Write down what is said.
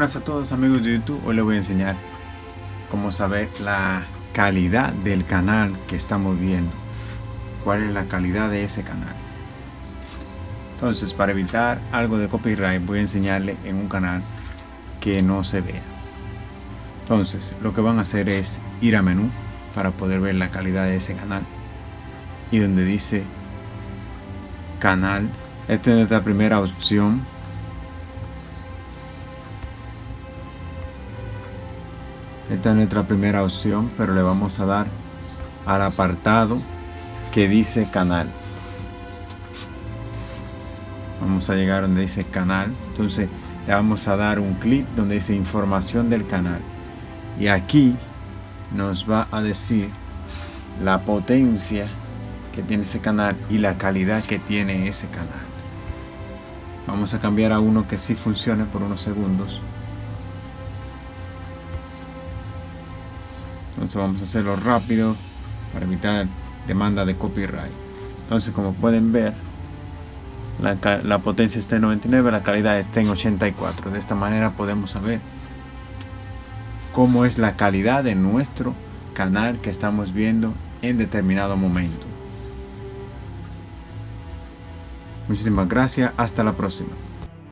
buenas a todos amigos de YouTube, hoy les voy a enseñar cómo saber la calidad del canal que estamos viendo. Cuál es la calidad de ese canal entonces para evitar algo de copyright voy a enseñarle en un canal que no se vea. Entonces lo que van a hacer es ir a menú para poder ver la calidad de ese canal. Y donde dice canal esta es nuestra primera opción Esta es nuestra primera opción, pero le vamos a dar al apartado que dice canal. Vamos a llegar donde dice canal. Entonces le vamos a dar un clic donde dice información del canal. Y aquí nos va a decir la potencia que tiene ese canal y la calidad que tiene ese canal. Vamos a cambiar a uno que sí funcione por unos segundos. Entonces vamos a hacerlo rápido para evitar demanda de copyright. Entonces como pueden ver la, potencia está en 99 la calidad está en 84 de esta manera podemos saber cómo es la calidad de nuestro canal que estamos viendo en determinado momento. Muchísimas gracias. Hasta la próxima